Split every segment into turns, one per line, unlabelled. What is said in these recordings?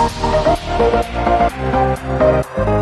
Thank you.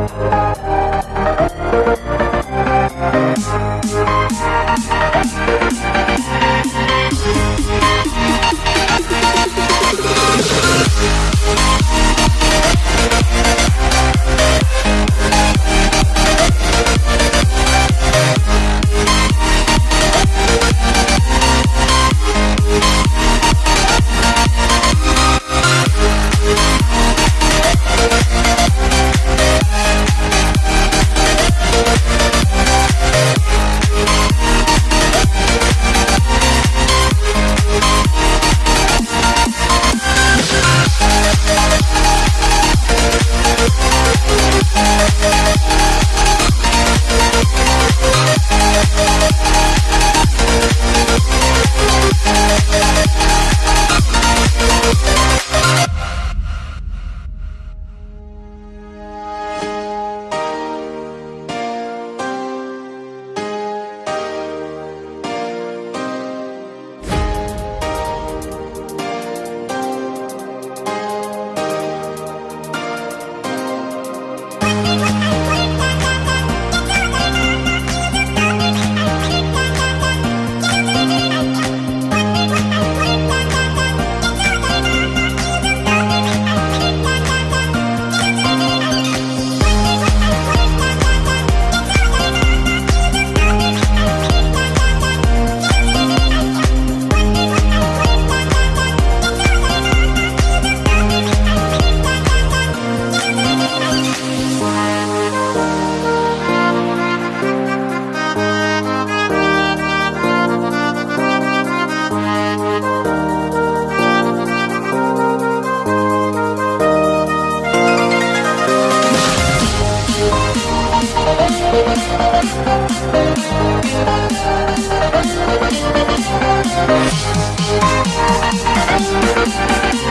Thank